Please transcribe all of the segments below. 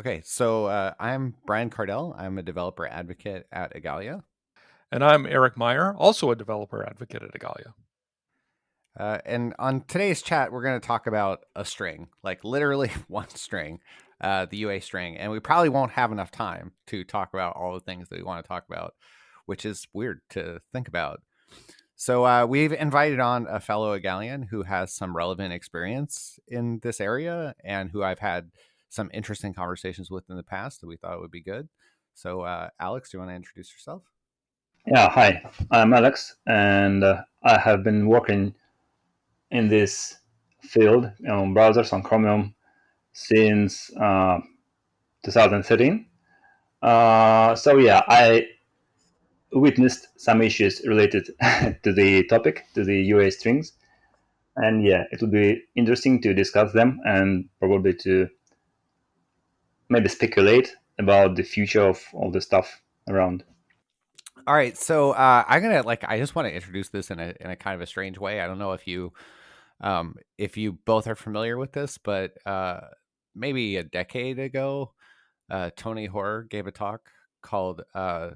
Okay, so uh, I'm Brian Kardell. I'm a developer advocate at Igalia. And I'm Eric Meyer, also a developer advocate at Igalia. Uh, and on today's chat, we're going to talk about a string, like literally one string, uh, the UA string. And we probably won't have enough time to talk about all the things that we want to talk about, which is weird to think about. So uh, we've invited on a fellow Igalian who has some relevant experience in this area and who I've had some interesting conversations with in the past that we thought would be good. So, uh, Alex, do you want to introduce yourself? Yeah, hi, I'm Alex, and uh, I have been working in this field on browsers on Chromium since uh, 2013. Uh, so yeah, I witnessed some issues related to the topic, to the UA strings, and yeah, it would be interesting to discuss them and probably to maybe speculate about the future of all the stuff around. All right, so uh, I'm gonna like I just want to introduce this in a in a kind of a strange way. I don't know if you um, if you both are familiar with this, but uh, maybe a decade ago, uh, Tony Hoare gave a talk called uh,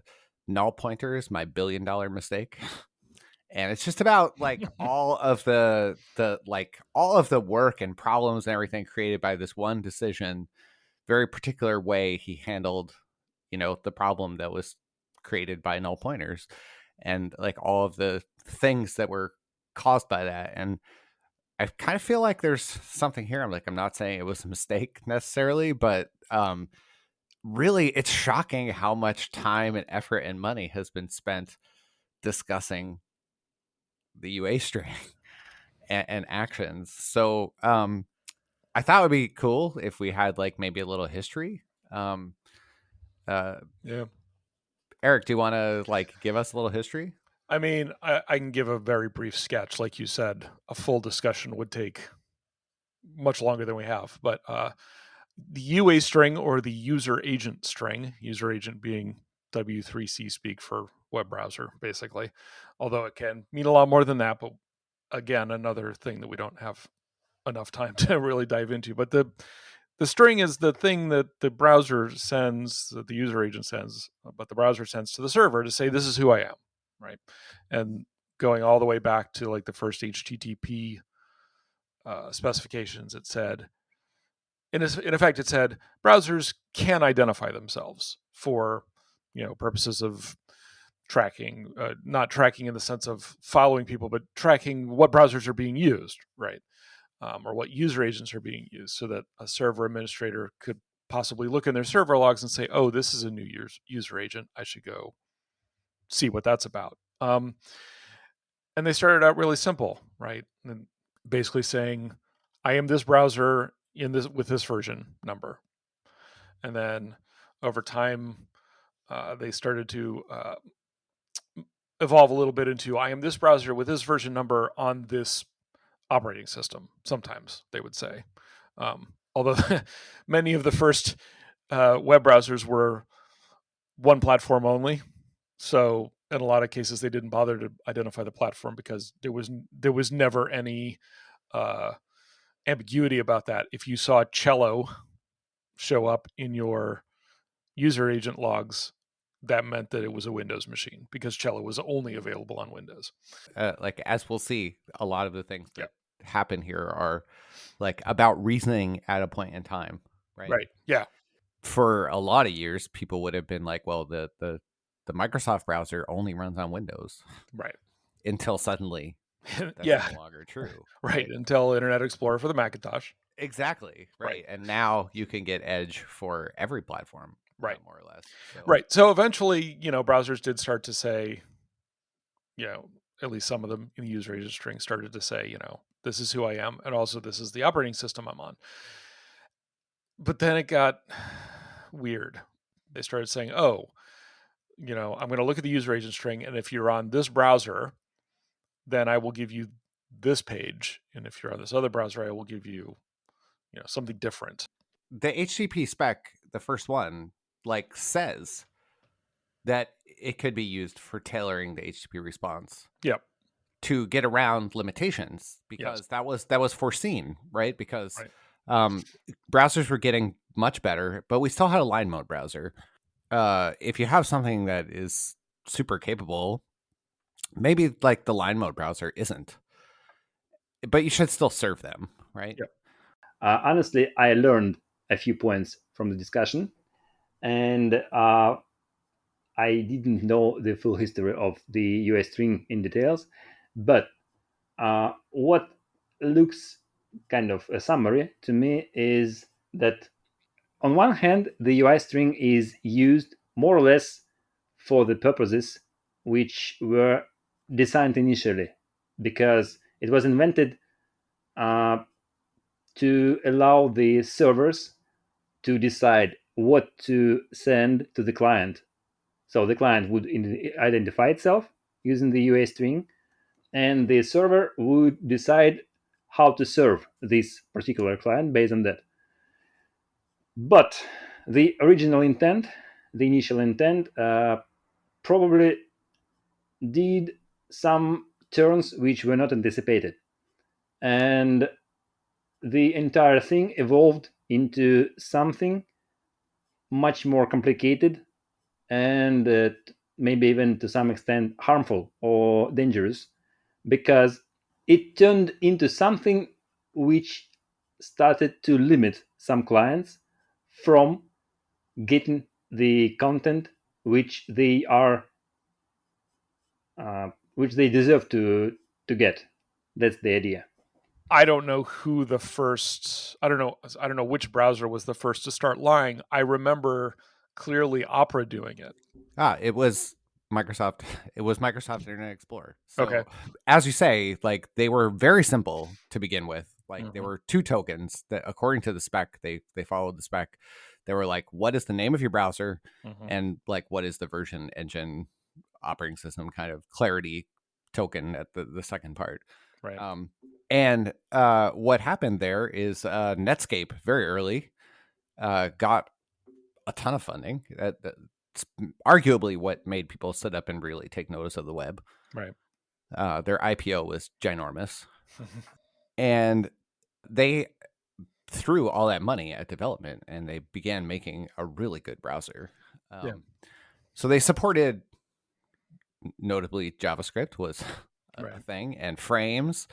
"Null Pointers: My Billion Dollar Mistake." and it's just about like all of the the like all of the work and problems and everything created by this one decision very particular way he handled, you know, the problem that was created by null pointers and like all of the things that were caused by that. And I kind of feel like there's something here. I'm like, I'm not saying it was a mistake necessarily, but um, really it's shocking how much time and effort and money has been spent discussing the UA string and, and actions. So um, I thought it would be cool if we had like maybe a little history. Um, uh, yeah. Eric, do you want to like give us a little history? I mean, I, I, can give a very brief sketch. Like you said, a full discussion would take much longer than we have. But uh, the UA string or the user agent string, user agent being W3C speak for web browser, basically, although it can mean a lot more than that. But again, another thing that we don't have enough time to really dive into. But the the string is the thing that the browser sends, that the user agent sends, but the browser sends to the server to say this is who I am, right? And going all the way back to like the first HTTP uh, specifications, it said, in, in effect, it said browsers can identify themselves for you know purposes of tracking, uh, not tracking in the sense of following people, but tracking what browsers are being used, right? Um, or what user agents are being used so that a server administrator could possibly look in their server logs and say, oh, this is a new user agent. I should go see what that's about. Um, and they started out really simple, right? And basically saying, I am this browser in this with this version number. And then over time, uh, they started to uh, evolve a little bit into I am this browser with this version number on this operating system. Sometimes they would say, um, although many of the first uh, web browsers were one platform only, so in a lot of cases they didn't bother to identify the platform because there was there was never any uh, ambiguity about that. If you saw Cello show up in your user agent logs, that meant that it was a Windows machine because Cello was only available on Windows. Uh, like as we'll see, a lot of the things that yeah. happen here are like about reasoning at a point in time, right? Right. Yeah. For a lot of years, people would have been like, "Well, the the the Microsoft browser only runs on Windows," right? Until suddenly, yeah, no longer true. right. right. Until Internet Explorer for the Macintosh. Exactly. Right. right. And now you can get Edge for every platform right. more or less so. right so eventually you know browsers did start to say you know at least some of them in the user agent string started to say you know this is who i am and also this is the operating system i'm on. But then it got weird. They started saying oh you know i'm going to look at the user agent string and if you're on this browser then i will give you this page and if you're on this other browser i will give you you know something different. The http spec the first one like says that it could be used for tailoring the HTTP response. Yep. To get around limitations because yes. that was that was foreseen, right? Because right. Um, browsers were getting much better, but we still had a line mode browser. Uh, if you have something that is super capable, maybe like the line mode browser isn't, but you should still serve them, right? Yep. Uh, honestly, I learned a few points from the discussion, and uh, I didn't know the full history of the UA string in details, but uh, what looks kind of a summary to me is that on one hand, the UI string is used more or less for the purposes which were designed initially, because it was invented uh, to allow the servers to decide what to send to the client. So the client would identify itself using the UA string, and the server would decide how to serve this particular client based on that. But the original intent, the initial intent, uh, probably did some turns which were not anticipated. And the entire thing evolved into something much more complicated and uh, maybe even to some extent harmful or dangerous because it turned into something which started to limit some clients from getting the content which they are uh, which they deserve to to get. That's the idea I don't know who the first I don't know I don't know which browser was the first to start lying. I remember clearly Opera doing it. Ah, it was Microsoft it was Microsoft Internet Explorer. So Okay. as you say, like they were very simple to begin with. Like there Mhm. were two tokens that according to the spec, they they followed the spec. They were like, what is the name of your browser Mhm. and like what is the version engine operating system kind of clarity token at the, the second part. Right. Um, and uh, what happened there is uh, Netscape very early uh, got a ton of funding. That, that's arguably what made people sit up and really take notice of the web. Right. Uh, their IPO was ginormous, and they threw all that money at development, and they began making a really good browser. Um, Yeah. So they supported, notably JavaScript was a Right. thing, and frames,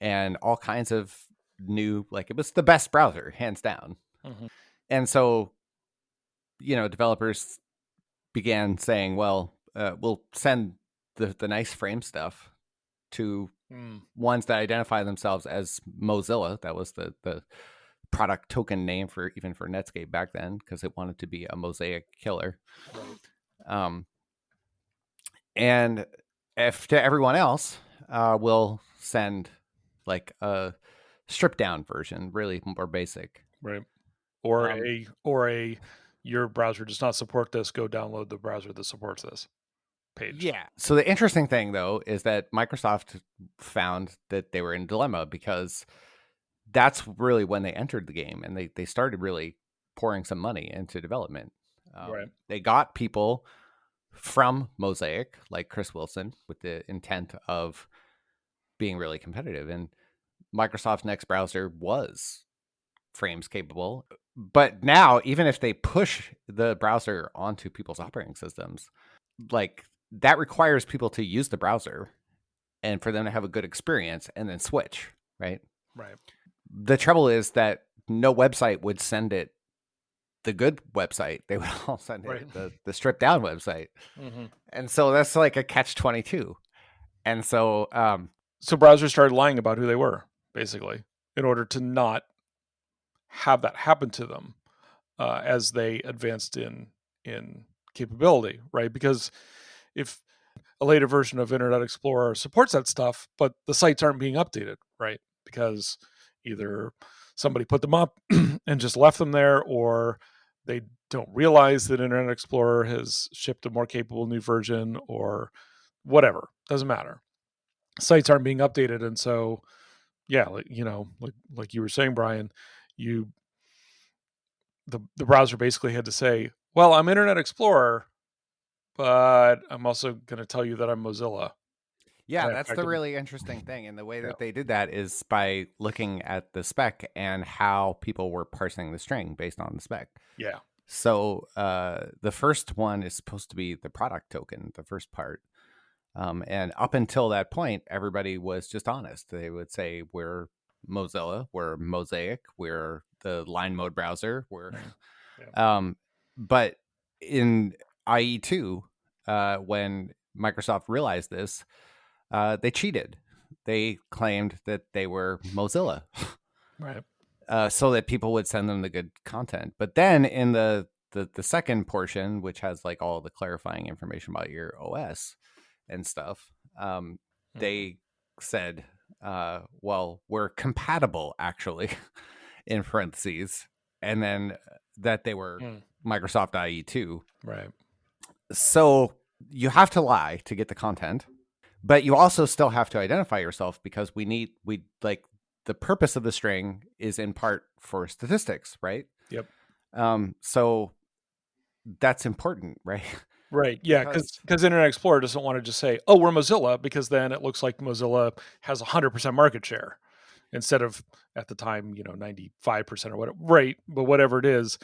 and all kinds of new like it was the best browser hands down Mhm. and so you know developers began saying well uh, we'll send the, the nice frame stuff to Mm. ones that identify themselves as mozilla that was the the product token name for even for netscape back then because it wanted to be a mosaic killer Right. um, and if to everyone else, uh, we'll send like a stripped down version, really more basic. Right. Or Um, a or a your browser does not support this, go download the browser that supports this page. Yeah. So the interesting thing though is that Microsoft found that they were in a dilemma because that's really when they entered the game and they they started really pouring some money into development. Um, Right. They got people from Mosaic, like Chris Wilson, with the intent of being really competitive. And Microsoft's next browser was frames capable. But now, even if they push the browser onto people's operating systems, like that requires people to use the browser and for them to have a good experience and then switch, right? Right. The trouble is that no website would send it the good website. They would all send it the, the stripped down website. hmm And so that's like a catch 22. And so, um, So browsers started lying about who they were, basically, in order to not have that happen to them uh, as they advanced in in capability, right? Because if a later version of Internet Explorer supports that stuff, but the sites aren't being updated, right? Because either somebody put them up and just left them there, or they don't realize that Internet Explorer has shipped a more capable new version, or whatever. Doesn't matter. Sites aren't being updated, and so yeah, like you know, like like you were saying, Brian, you the the browser basically had to say, "Well, I'm Internet Explorer, but I'm also going to tell you that I'm Mozilla." Yeah, that's the really interesting thing. And the way that Yeah. they did that is by looking at the spec and how people were parsing the string based on the spec. Yeah. So uh, the first one is supposed to be the product token, the first part. Um, and up until that point, everybody was just honest. They would say, we're Mozilla, we're Mosaic, we're the line mode browser, we're. Um, but in IE2, uh, when Microsoft realized this, uh, they cheated. They claimed that they were Mozilla Right. uh, so that people would send them the good content. But then in the, the the second portion, which has like all the clarifying information about your OS and stuff, um, Mhm. they said, uh, "Well, we're compatible, actually," in parentheses, and then that they were Hmm. Microsoft IE two. Right. So you have to lie to get the content, but you also still have to identify yourself because we need we like the purpose of the string is in part for statistics, right? Yep. Um, so that's important, right? Right. Yeah. Because- Because Internet Explorer doesn't want to just say, "Oh, we're Mozilla," because then it looks like Mozilla has 100% market share instead of at the time, you know, 95% or whatever. Right. But whatever it is,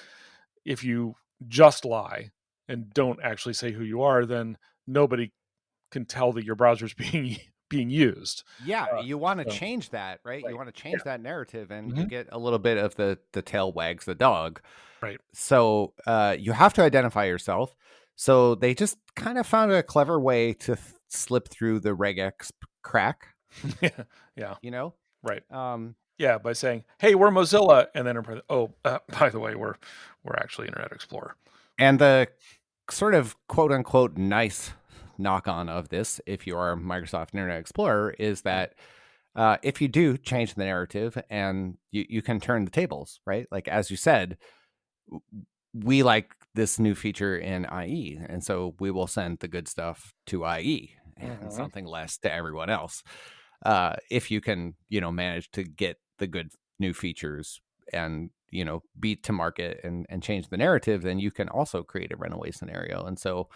if you just lie and don't actually say who you are, then nobody can tell that your browser's being being used. Yeah, Uh, you want to so- change that, right? Right, You want to change that narrative, and you Mhm. get a little bit of the the tail wags the dog. Right. So uh, you have to identify yourself. So they just kind of found a clever way to th- slip through the regex crack. yeah. Yeah. You know, Right. um, Yeah. By saying, "Hey, we're Mozilla," and then, oh, uh, by the way, we're we're actually Internet Explorer. and the sort of quote unquote nice knock on of this, if you are Microsoft Internet Explorer, is that uh, if you do change the narrative and you, you can turn the tables, right? Like, as you said, we like this new feature in IE. And so we will send the good stuff to IE and Mhm. something less to everyone else. Uh, if you can, you know, manage to get the good new features and, you know, beat to market and, and change the narrative, then you can also create a runaway scenario. And so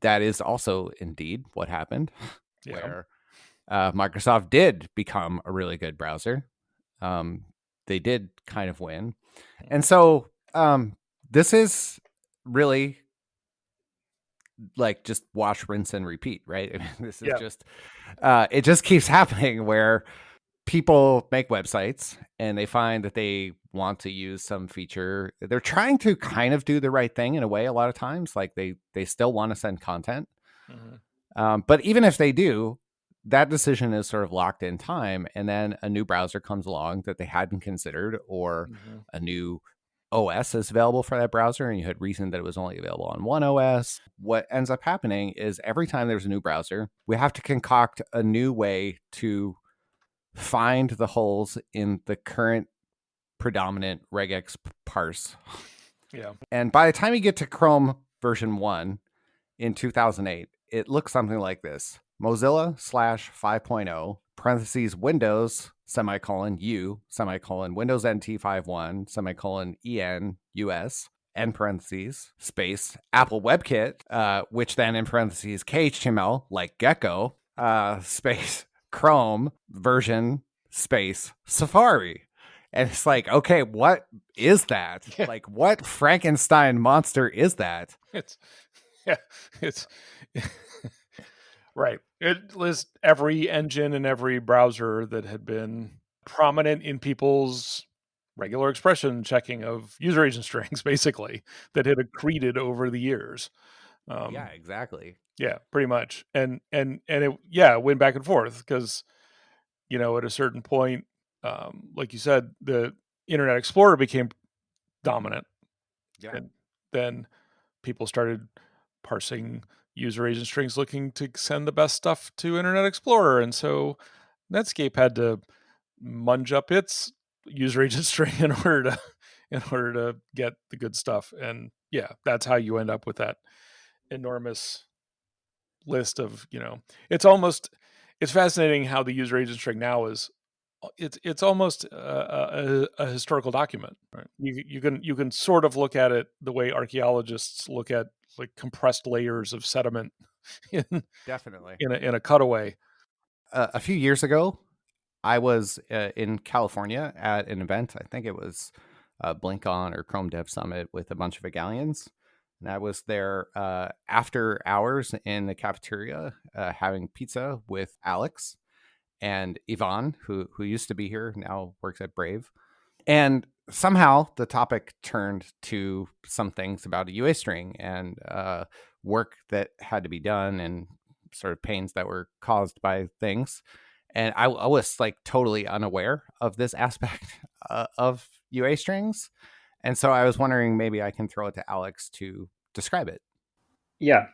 that is also indeed what happened Yeah. where uh, Microsoft did become a really good browser. Um, they did kind of win. And so um, this is really like just wash, rinse, and repeat, right? I mean, this is Yeah. just, uh, it just keeps happening where people make websites and they find that they want to use some feature. They're trying to kind of do the right thing in a way a lot of times. Like they, they still want to send content. Mhm. Um, but even if they do, that decision is sort of locked in time, and then a new browser comes along that they hadn't considered, or Mhm. a new OS is available for that browser, and you had reasoned that it was only available on one OS. What ends up happening is every time there's a new browser, we have to concoct a new way to find the holes in the current predominant regex parse. Yeah. And by the time you get to Chrome version one in 2008, it looks something like this Mozilla slash 5.0 parentheses Windows semicolon U semicolon Windows NT 5.1 semicolon EN US end parentheses space Apple WebKit, uh, which then in parentheses KHTML like Gecko uh, space Chrome version space Safari. And it's like, okay, what is that? Yeah. Like, what Frankenstein monster is that? It's yeah, it's right. It lists every engine and every browser that had been prominent in people's regular expression checking of user agent strings, basically, that had accreted over the years. Um, yeah, exactly. yeah, pretty much. And and and it yeah, went back and forth because you know at a certain point, um, like you said, the Internet Explorer became dominant Yeah. and then people started parsing user agent strings looking to send the best stuff to Internet Explorer. And so Netscape had to munge up its user agent string in order to in order to get the good stuff. And yeah, that's how you end up with that enormous list of, you know, it's almost it's fascinating how the user agent string now is it's it's almost a, a, a historical document. Right? You you can you can sort of look at it the way archaeologists look at like compressed layers of sediment in, Definitely. in a, in a cutaway. Uh, a few years ago, I was uh, in California at an event. I think it was uh, BlinkOn or Chrome Dev Summit with a bunch of Igalians. And I was there uh, after hours in the cafeteria uh, having pizza with Alex and Ivan, who who used to be here, now works at Brave. And somehow the topic turned to some things about a UA string and uh, work that had to be done and sort of pains that were caused by things. And I, I was like totally unaware of this aspect uh, of UA strings. And so I was wondering maybe I can throw it to Alex to describe it. Yeah.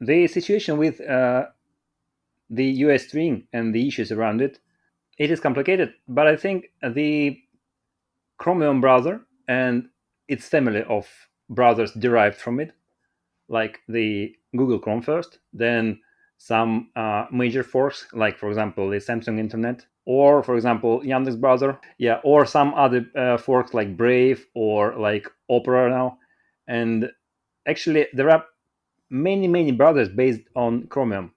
The situation with uh, the UA string and the issues around it, it is complicated, but I think the Chromium browser and its family of browsers derived from it, like the Google Chrome first, then some uh, major forks, like for example the Samsung Internet, or for example Yandex browser, yeah, or some other uh, forks like Brave or like Opera now, and actually there are many many browsers based on Chromium,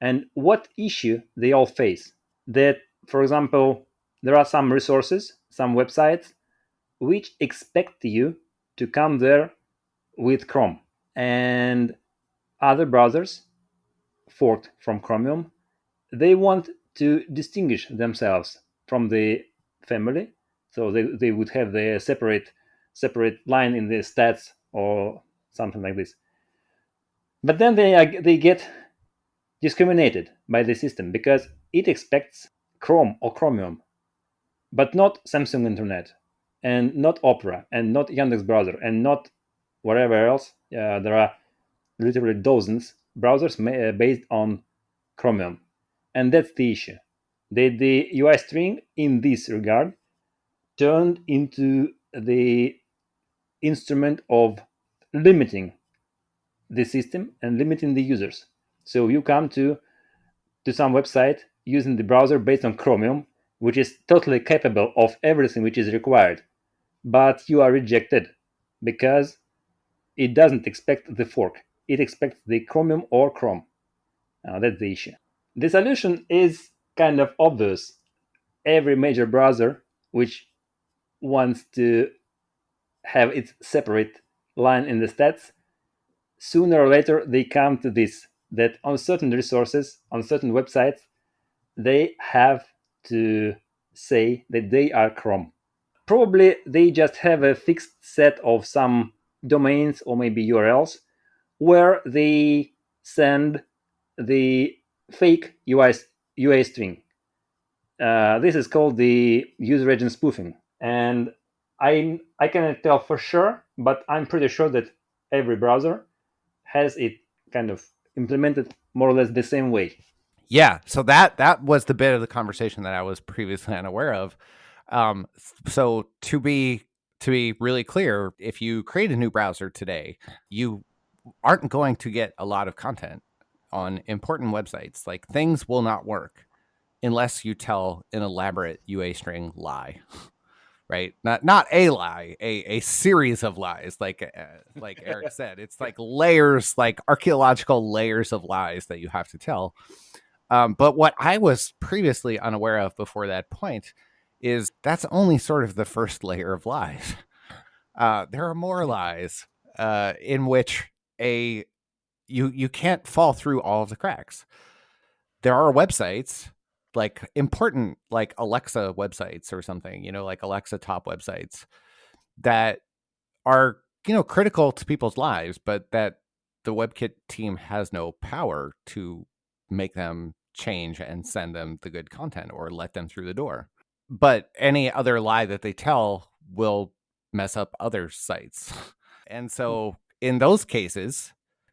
and what issue they all face that for example there are some resources, some websites which expect you to come there with Chrome and other browsers forked from Chromium, they want to distinguish themselves from the family. So they, they would have their separate separate line in the stats or something like this. But then they they get discriminated by the system because it expects Chrome or Chromium, but not Samsung Internet and not Opera and not Yandex browser and not whatever else. Uh, there are literally dozens browsers uh, based on Chromium, and that's the issue. The, the UI string in this regard turned into the instrument of limiting the system and limiting the users. So you come to to some website using the browser based on Chromium, which is totally capable of everything which is required but you are rejected because it doesn't expect the fork. It expects the Chromium or Chrome. Now that's the issue. The solution is kind of obvious. Every major browser which wants to have its separate line in the stats, sooner or later they come to this that on certain resources, on certain websites, they have to say that they are Chrome probably they just have a fixed set of some domains or maybe URLs where they send the fake UI, UA string. Uh, this is called the user agent spoofing. And I, I cannot tell for sure, but I'm pretty sure that every browser has it kind of implemented more or less the same way. Yeah, so that that was the bit of the conversation that I was previously unaware of. Um, so to be to be really clear, if you create a new browser today, you aren't going to get a lot of content on important websites. Like things will not work unless you tell an elaborate UA string lie. Right? Not not a lie, a, a series of lies, like uh, like Eric said. It's like layers, like archaeological layers of lies that you have to tell. Um, but what I was previously unaware of before that point is that's only sort of the first layer of lies. Uh, there are more lies uh, in which a you you can't fall through all of the cracks. There are websites like important like Alexa websites or something, you know, like Alexa top websites that are you know critical to people's lives, but that the WebKit team has no power to make them change and send them the good content or let them through the door but any other lie that they tell will mess up other sites. And hmm. so in those cases,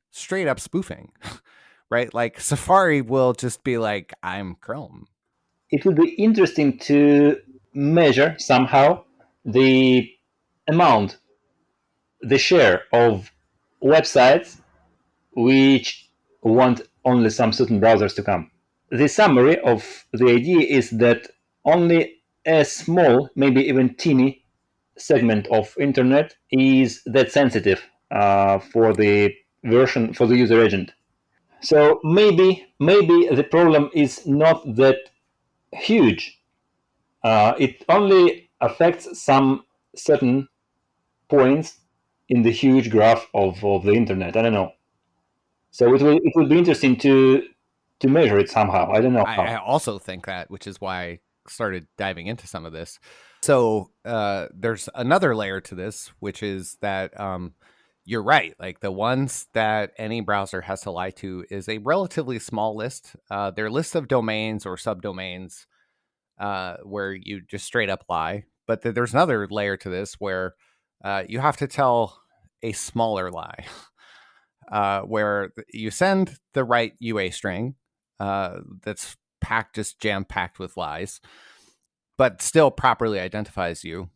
straight up spoofing, right? Like Safari will just be like, I'm Chrome. It would be interesting to measure somehow the amount, the share of websites which want only some certain browsers to come. The summary of the idea is that only a small, maybe even teeny segment of internet is that sensitive uh, for the version for the user agent. So maybe maybe the problem is not that huge. Uh, it only affects some certain points in the huge graph of, of the internet. I don't know. So it will it will be interesting to to measure it somehow. I don't know. I, I also think that, which is why started diving into some of this. So uh, there's another layer to this, which is that um, you're right. Like the ones that any browser has to lie to is a relatively small list. Uh, they're lists of domains or subdomains uh, where you just straight up lie. But th- there's another layer to this where uh, you have to tell a smaller lie, uh, where you send the right UA string uh, that's packed, just jam packed with lies, but still properly identifies you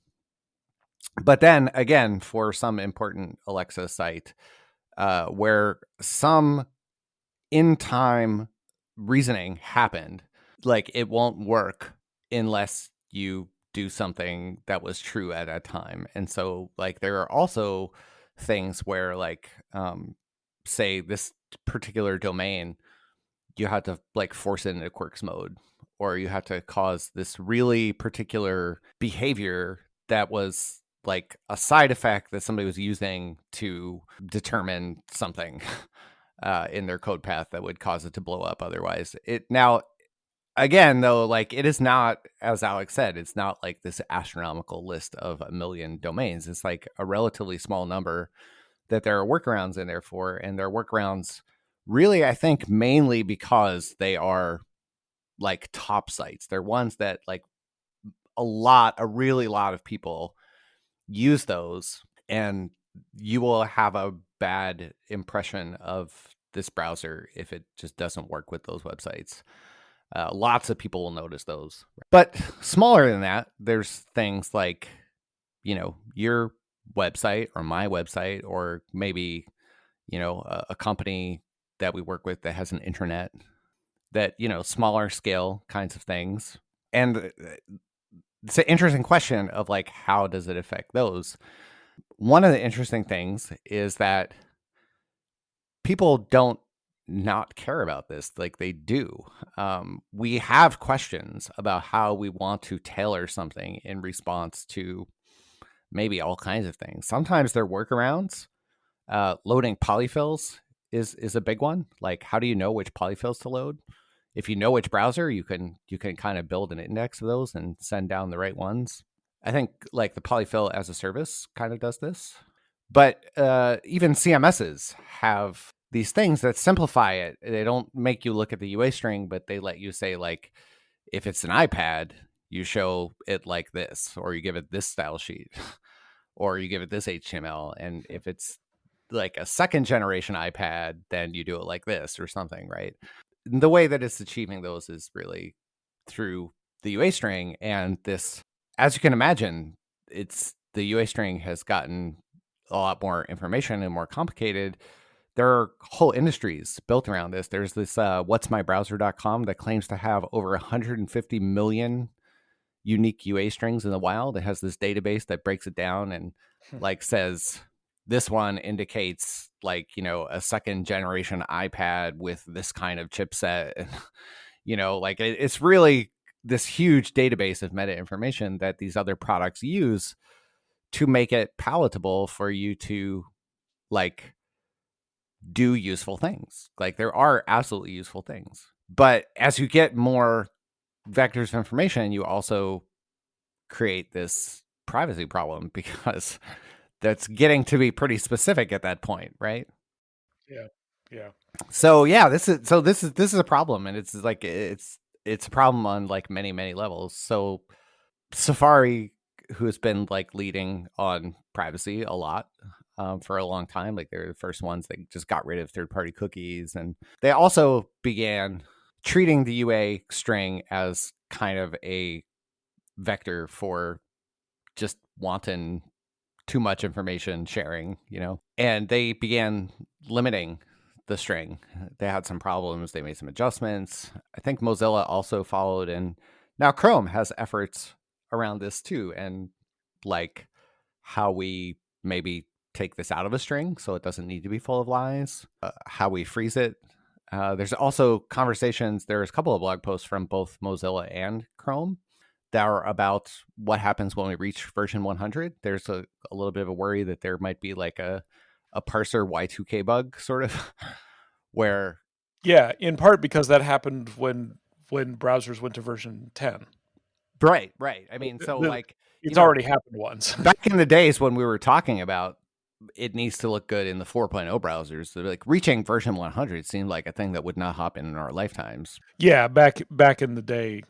but then again, for some important Alexa site, uh, where some in time reasoning happened, like it won't work unless you do something that was true at a time. And so, like, there are also things where, like, um, say this particular domain, you have to like force it into quirks mode, or you have to cause this really particular behavior that was like a side effect that somebody was using to determine something uh, in their code path that would cause it to blow up otherwise. It now again though like it is not as alex said it's not like this astronomical list of a million domains it's like a relatively small number that there are workarounds in there for and there are workarounds really i think mainly because they are like top sites they're ones that like a lot a really lot of people use those and you will have a bad impression of this browser if it just doesn't work with those websites. Uh, lots of people will notice those. But smaller than that, there's things like, you know, your website or my website, or maybe, you know, a, a company that we work with that has an internet that, you know, smaller scale kinds of things. And uh, it's an interesting question of like how does it affect those? One of the interesting things is that people don't not care about this like they do. Um, we have questions about how we want to tailor something in response to maybe all kinds of things. Sometimes they're workarounds uh, loading polyfills is is a big one like how do you know which polyfills to load if you know which browser, you can you can kind of build an index of those and send down the right ones. I think like the polyfill as a service kind of does this, but uh, even CMSs have these things that simplify it. They don't make you look at the UA string, but they let you say like, if it's an iPad, you show it like this, or you give it this style sheet, or you give it this HTML, and if it's like a second generation iPad, then you do it like this or something, right? the way that it's achieving those is really through the UA string and this as you can imagine it's the UA string has gotten a lot more information and more complicated there are whole industries built around this there's this uh, what's my browser.com that claims to have over 150 million unique UA strings in the wild it has this database that breaks it down and hmm. like says this one indicates like you know a second generation ipad with this kind of chipset and you know like it, it's really this huge database of meta information that these other products use to make it palatable for you to like do useful things. Like there are absolutely useful things but as you get more vectors of information you also create this privacy problem because that's getting to be pretty specific at that point, right? Yeah. Yeah. So yeah, this is so this is this is a problem and it's like it's it's a problem on like many many levels. So Safari who has been like leading on privacy a lot um, for a long time. Like they're the first ones that just got rid of third party cookies. And they also began treating the UA string as kind of a vector for just wanton too much information sharing, you know, and they began limiting the string. They had some problems. They made some adjustments. I think Mozilla also followed, and now Chrome has efforts around this too, and like how we maybe take this out of a string so it doesn't need to be full of lies, uh, how we freeze it Uh, there's also conversations. There's a couple of blog posts from both Mozilla and Chrome that are about what happens when we reach version 100. There's a, a little bit of a worry that there might be like a a parser Y2K bug, sort of, where yeah, in part because that happened when when browsers went to version 10. Right, right. I mean, so like It's know, already happened once. back in the days when we were talking about it needs to look good in the 4.0 browsers, like reaching version 100 seemed like a thing that would not happen in our lifetimes. yeah, back back in the day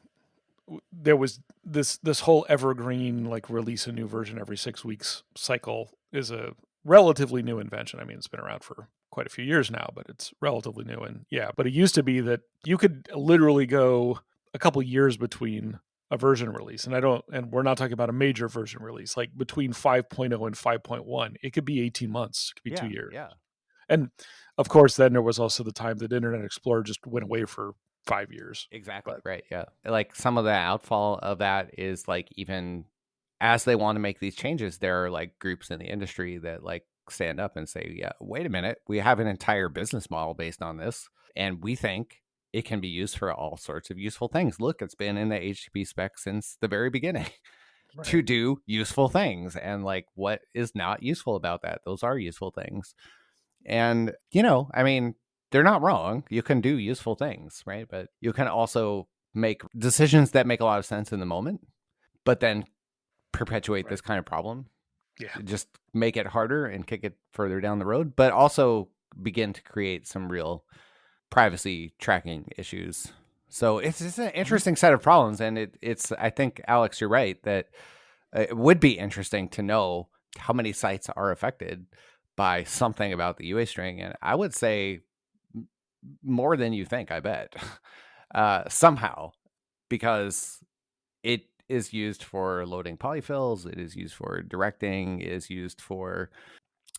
there was this this whole evergreen like release a new version every 6 weeks cycle is a relatively new invention. I mean, it's been around for quite a few years now, but it's relatively new. And yeah, but it used to be that you could literally go a couple years between a version release. And I don't and we're not talking about a major version release like between 5.0 and 5.1 it could be 18 months. It could be yeah, 2 years. Yeah. and of course then there was also the time that internet explorer just went away for 5 years Exactly. Right. Yeah. Like some of the outfall of that is like even as they want to make these changes, there are like groups in the industry that like stand up and say, yeah, wait a minute, we have an entire business model based on this. And we think it can be used for all sorts of useful things. Look, it's been in the HTTP spec since the very beginning to do useful things. And like what is not useful about that? Those are useful things. And, you know, I mean, they're not wrong. You can do useful things, right? But you can also make decisions that make a lot of sense in the moment, but then perpetuate Right. this kind of problem. Yeah. Just make it harder and kick it further down the road, but also begin to create some real privacy tracking issues. So it's, it's an interesting set of problems. And it, it's, I think, Alex, you're right that uh, it would be interesting to know how many sites are affected by something about the UA string. And I would say more than you think, I bet, uh, somehow, because it is used for loading polyfills, it is used for directing, it is used for,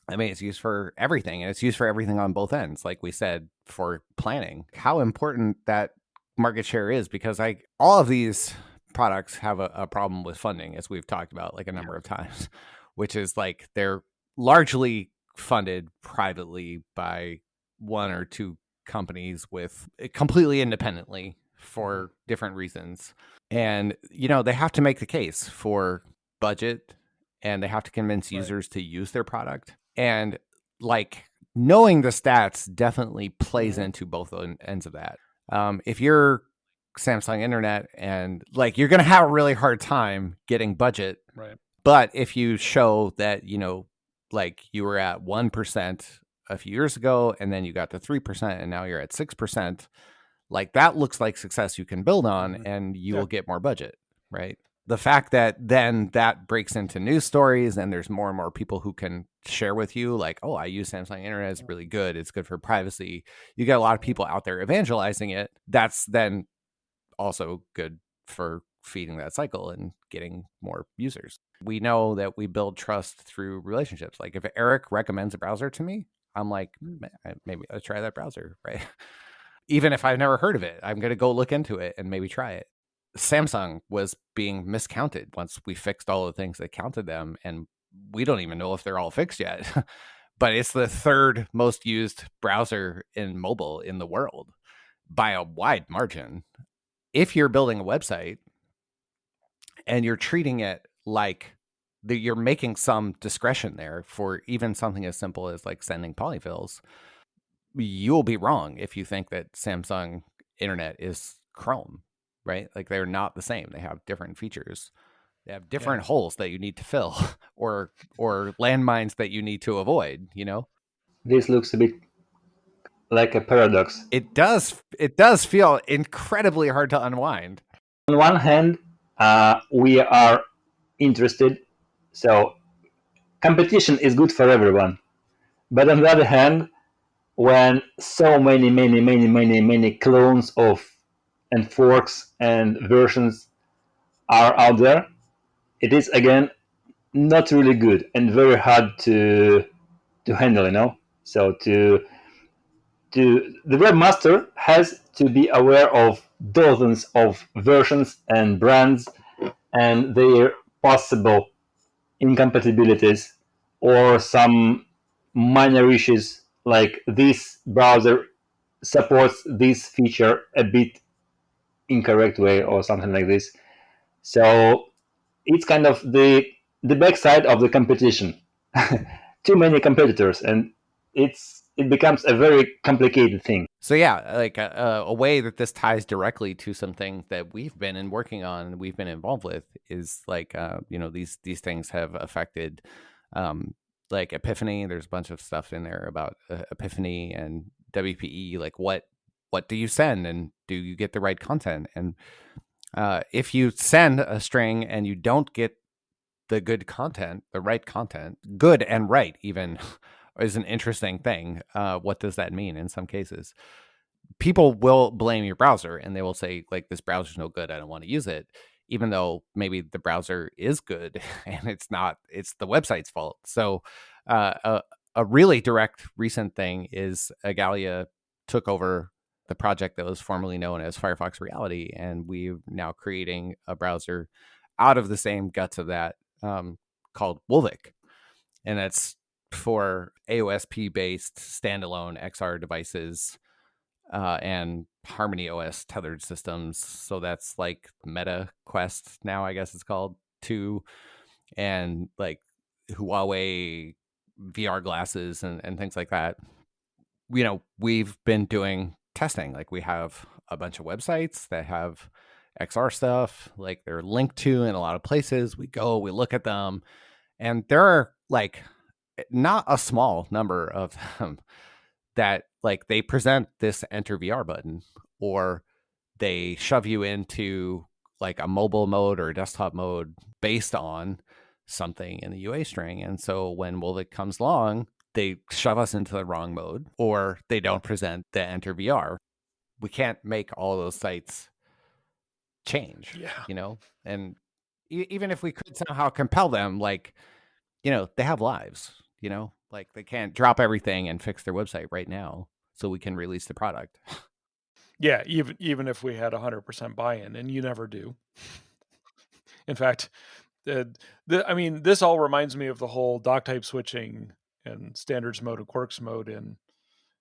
I mean, it's used for everything, and it's used for everything on both ends, like we said, for planning. How important that market share is, because like all of these products have a, a problem with funding, as we've talked about like a number of times, which is like they're largely funded privately by one or two companies with eh, completely independently for different reasons. And you know, they have to make the case for budget and they have to convince Right. users to use their product. And like knowing the stats definitely plays Mhm. into both en- ends of that. Um, if you're Samsung Internet and like you're going to have a really hard time getting budget right but if you show that, you know, like you were at 1% a few years ago and then you got to 3% and now you're at 6%, like that looks like success you can build on Mhm. and you Yeah. will get more budget, right? The fact that then that breaks into news stories and there's more and more people who can share with you, like, oh, I use Samsung Internet, it's really good, it's good for privacy. You get a lot of people out there evangelizing it. That's then also good for feeding that cycle and getting more users. We know that we build trust through relationships. Like if Eric recommends a browser to me, I'm like, "Hmm, maybe I'll try that browser, right? Even if I've never heard of it, I'm going to go look into it and maybe try it. Samsung was being miscounted once we fixed all the things that counted them. And we don't even know if they're all fixed yet. but it's the third most used browser in mobile in the world by a wide margin. If you're building a website and you're treating it like you're making some discretion there for even something as simple as like sending polyfills, you'll be wrong if you think that Samsung Internet is Chrome, right? Like they're not the same. They have different features. They have different holes that you need to fill or or landmines that you need to avoid, you know? This looks a bit like a paradox. It does it does feel incredibly hard to unwind. On one hand, uh, we are interested, so competition is good for everyone. But on the other hand, when so many, many, many, many, many clones of and forks and versions are out there, it is again not really good and very hard to to handle. You know, so to to the webmaster has to be aware of dozens of versions and brands and their possible incompatibilities or some minor issues like this browser supports this feature a bit incorrect way or something like this. So it's kind of the the backside of the competition. Too many competitors, and it's it becomes a very complicated thing. So yeah, like a, uh, a, way that this ties directly to something that we've been in working on, we've been involved with, is like uh, you know these these things have affected um, like Epiphany. There's a bunch of stuff in there about uh, Epiphany and WPE. Like what what do you send, and do you get the right content? And uh, if you send a string and you don't get the good content, the right content, good and right, even is an interesting thing. Uh, what does that mean in some cases? People will blame your browser and they will say, like, this browser's no good. I don't want to use it, even though maybe the browser is good and it's not, it's the website's fault. So, uh, a, a really direct recent thing is Igalia took over the project that was formerly known as Firefox Reality, and we're now creating a browser out of the same guts of that um, called Wolvic, and that's for AOSP based standalone XR devices uh, and Harmony OS tethered systems. So that's like Meta Quest now, I guess it's called two, and like Huawei VR glasses and, and things like that. You know, we've been doing testing. Like we have a bunch of websites that have XR stuff, like they're linked to in a lot of places. We go, we look at them, and there are like not a small number of them that like they present this enter VR button or they shove you into like a mobile mode or desktop mode based on something in the UA string. And so when Wolvic comes along, they shove us into the wrong mode or they don't present the enter VR. We can't make all those sites change. Yeah. You know, and e- even if we could somehow compel them, like, you know, they have lives, you know, like they can't drop everything and fix their website right now so we can release the product. Yeah, even even if we had 100% buy-in and you never do. In fact, the, the I mean, this all reminds me of the whole doc type switching and standards mode and quirks mode in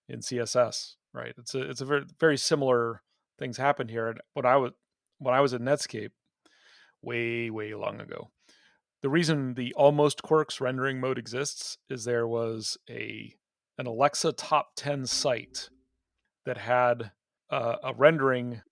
in CSS, right? It's a it's a very very similar things happen here. And what I was when I was at Netscape way, way long ago. The reason the almost quirks rendering mode exists is there was a an Alexa top 10 site that had uh, a rendering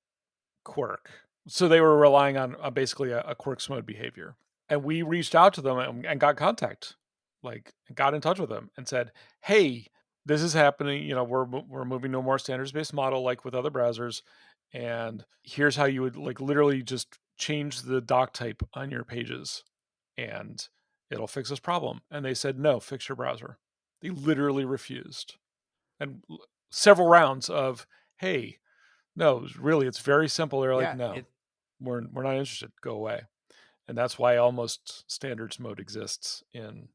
quirk. So they were relying on basically a, a, quirks mode behavior. And we reached out to them and, and got contact, like got in touch with them and said, "Hey, this is happening. You know, we're we're moving to a more standards based model, like with other browsers and here's how you would like literally just change the doc type on your pages and it'll fix this problem and they said no fix your browser. They literally refused and several rounds of hey no really it's very simple they're like yeah, no it... we're, we're not interested go away and that's why almost standards mode exists in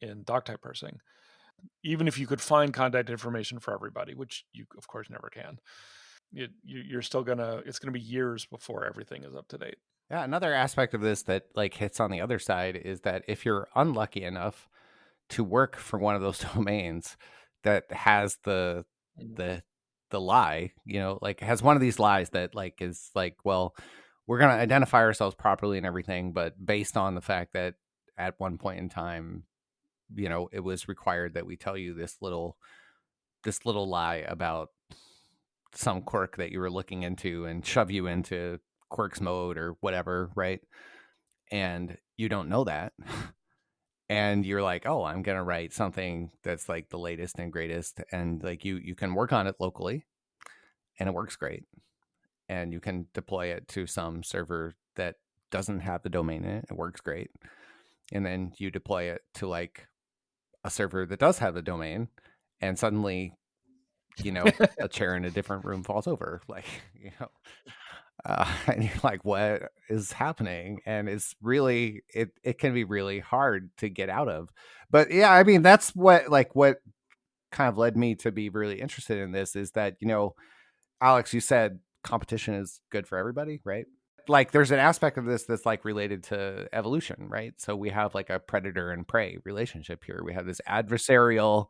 in doc type parsing. Even if you could find contact information for everybody which you of course never can it, you're still gonna it's gonna be years before everything is up to date yeah another aspect of this that like hits on the other side is that if you're unlucky enough to work for one of those domains that has the mm. the the lie you know like has one of these lies that like is like well we're going to identify ourselves properly and everything but based on the fact that at one point in time you know it was required that we tell you this little this little lie about some quirk that you were looking into and shove you into quirks mode or whatever, right? And you don't know that. and you're like, "Oh, I'm going to write something that's like the latest and greatest." And like you you can work on it locally and it works great. And you can deploy it to some server that doesn't have the domain in it. It works great. And then you deploy it to like a server that does have the domain and suddenly you know, a chair in a different room falls over. Like, you know, uh, and you're like, what is happening? And it's really, it, it can be really hard to get out of. But yeah, I mean, that's what, like, what kind of led me to be really interested in this is that, you know, Alex, you said competition is good for everybody, right? Like, there's an aspect of this that's like related to evolution, right? So we have like a predator and prey relationship here. We have this adversarial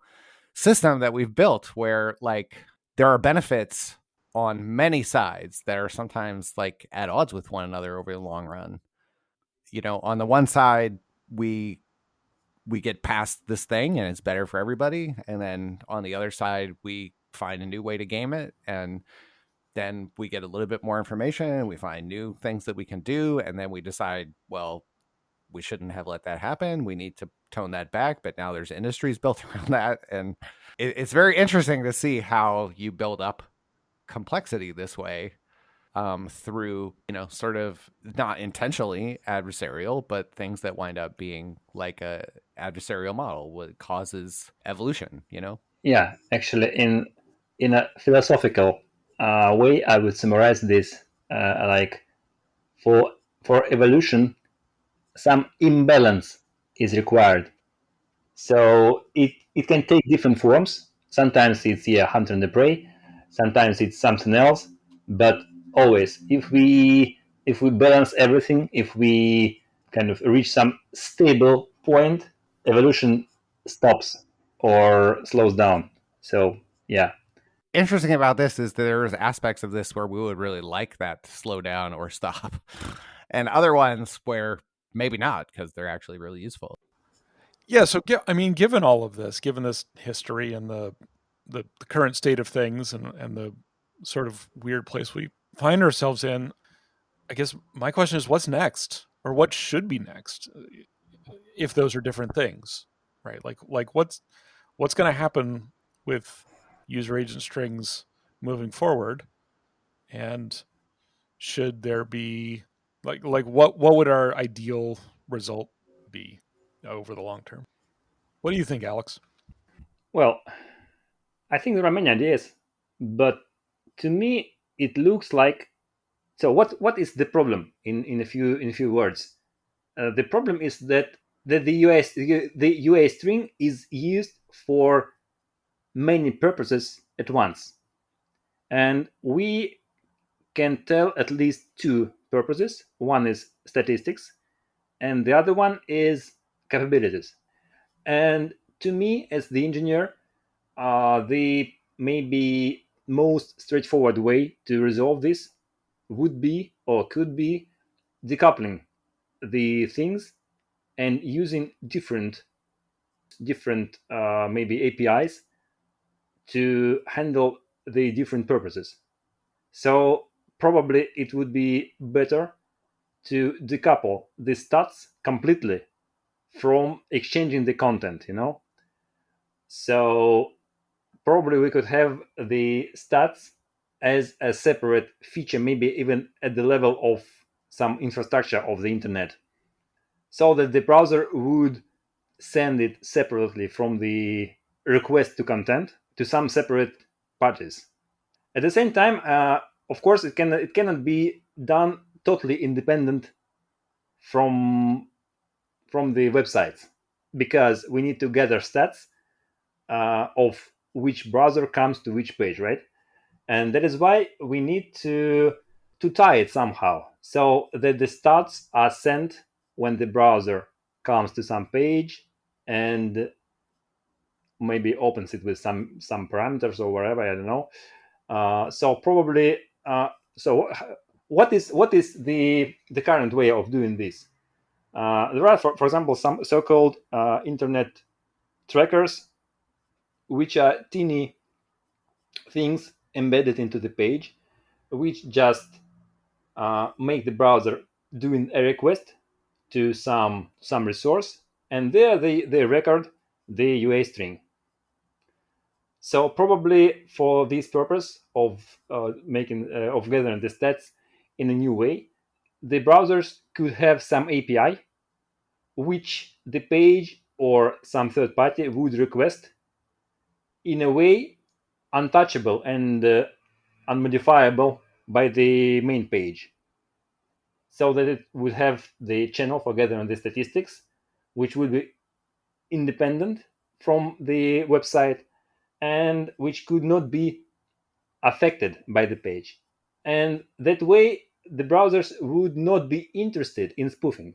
system that we've built where like there are benefits on many sides that are sometimes like at odds with one another over the long run. You know, on the one side, we we get past this thing and it's better for everybody, and then on the other side, we find a new way to game it and then we get a little bit more information and we find new things that we can do and then we decide well we shouldn't have let that happen we need to tone that back but now there's industries built around that and it, it's very interesting to see how you build up complexity this way um, through you know sort of not intentionally adversarial but things that wind up being like a adversarial model what causes evolution you know? Yeah actually in in a philosophical uh, way, I would summarize this uh, like for for evolution, some imbalance is required. So it it can take different forms. Sometimes it's yeah, hunter and the prey. Sometimes it's something else. But always, if we if we balance everything, if we kind of reach some stable point, evolution stops or slows down. So yeah, interesting about this is there's aspects of this where we would really like that to slow down or stop, and other ones where maybe not because they're actually really useful. Yeah, so I mean, given all of this, given this history and the, the the, current state of things, and and the sort of weird place we find ourselves in, I guess my question is, what's next, or what should be next, uh, if those are different things, right? Like like what's what's going to happen with user agent strings moving forward? And should there be like like what what would our ideal result be over the long term? What do you think, Alex? Well, I think there are many ideas, but to me it looks like so what what is the problem in in a few in a few words uh, the problem is that that the us the ua string is used for many purposes at once. And we can tell at least two purposes. One is statistics, and the other one is capabilities. And to me, as the engineer, uh, the maybe most straightforward way to resolve this would be or could be decoupling the things and using different different uh, maybe APIs to handle the different purposes. So probably it would be better to decouple the stats completely from exchanging the content, you know? So probably we could have the stats as a separate feature, maybe even at the level of some infrastructure of the internet, so that the browser would send it separately from the request to content to some separate parties. At the same time, uh, of course, it can it cannot be done totally independent from from the website because we need to gather stats uh, of which browser comes to which page, right? And that is why we need to to tie it somehow so that the stats are sent when the browser comes to some page and maybe opens it with some some parameters or whatever i don't know uh, so probably uh, so what is what is the the current way of doing this? Uh, there are for, for example some so-called uh, internet trackers which are teeny things embedded into the page which just uh, make the browser doing a request to some some resource and there they, they record the UA string so probably for this purpose of uh, making uh, of gathering the stats in a new way, the browsers could have some API which the page or some third party would request in a way untouchable and uh, unmodifiable by the main page so that it would have the channel for gathering the statistics which would be independent from the website and which could not be affected by the page. And that way, the browsers would not be interested in spoofing.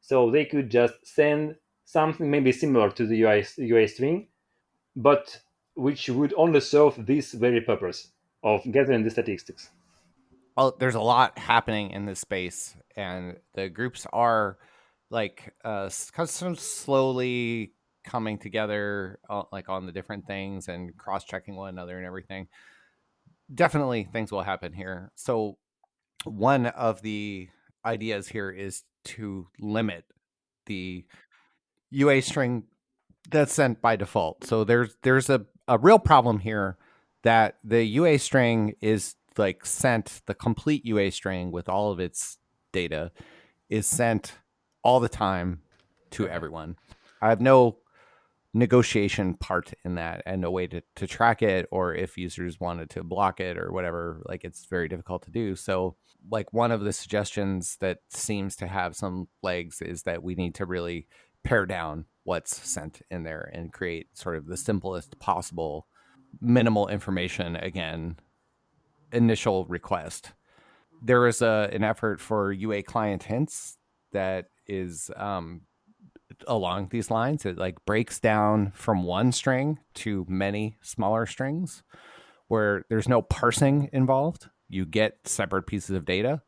So they could just send something maybe similar to the UI, UI string, but which would only serve this very purpose of gathering the statistics? Well, there's a lot happening in this space, and the groups are like uh, kind of slowly coming together, uh, like on the different things and cross checking one another and everything. Definitely, things will happen here. So, one of the ideas here is to limit the UA string that's sent by default. So there's there's a, a real problem here that the UA string is like sent the complete UA string with all of its data is sent all the time to everyone. I have no negotiation part in that and no way to, to track it or if users wanted to block it or whatever like it's very difficult to do. So like one of the suggestions that seems to have some legs is that we need to really pare down what's sent in there and create sort of the simplest possible minimal information again initial request. There is a an effort for ua client hints that is um, along these lines. It like breaks down from one string to many smaller strings where there's no parsing involved. You get separate pieces of data.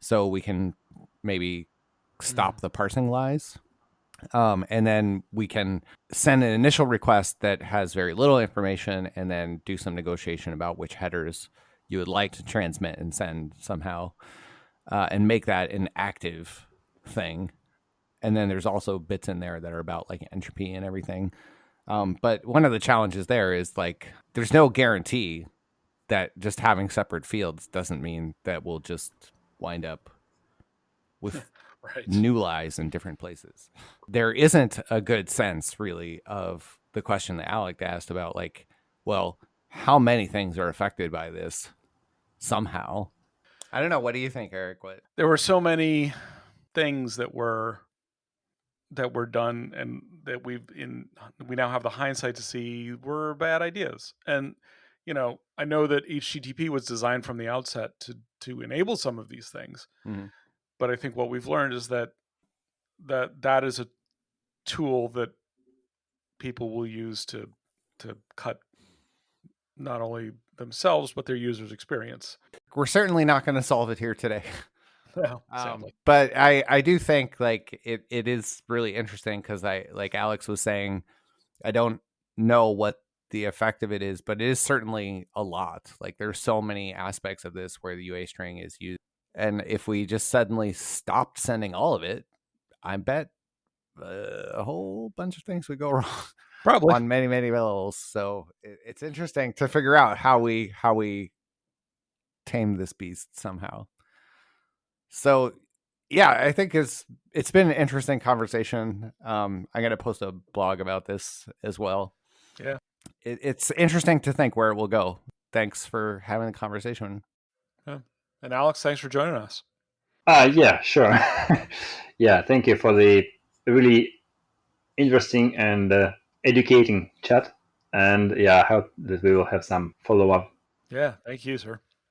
So we can maybe stop mm. the parsing lies. Um, and then we can send an initial request that has very little information and then do some negotiation about which headers you would like to transmit and send somehow uh, and make that an active thing and then there's also bits in there that are about like entropy and everything. Um, but one of the challenges there is like there's no guarantee that just having separate fields doesn't mean that we'll just wind up with right. new lies in different places. There isn't a good sense really of the question that Alec asked about like, well, how many things are affected by this somehow? I don't know. What do you think, Eric? What there were so many things that were that were done and that we've in we now have the hindsight to see were bad ideas. And you know i know that http was designed from the outset to to enable some of these things mm-hmm. but i think what we've learned is that that that is a tool that people will use to to cut not only themselves but their users experience. We're certainly not going to solve it here today um, but I I do think like it it is really interesting because I like Alex was saying, I don't know what the effect of it is, but it is certainly a lot. Like there's so many aspects of this where the UA string is used, and if we just suddenly stopped sending all of it, I bet uh, a whole bunch of things would go wrong. Probably on many many levels. So it, it's interesting to figure out how we how we tame this beast somehow. So yeah, I think it's it's been an interesting conversation. Um, I'm gonna post a blog about this as well. Yeah, it, it's interesting to think where it will go. Thanks for having the conversation. Yeah. And Alex, thanks for joining us. Uh, yeah, sure. yeah, thank you for the really interesting and uh, educating chat. And yeah, I hope that we will have some follow up. Yeah, thank you, sir.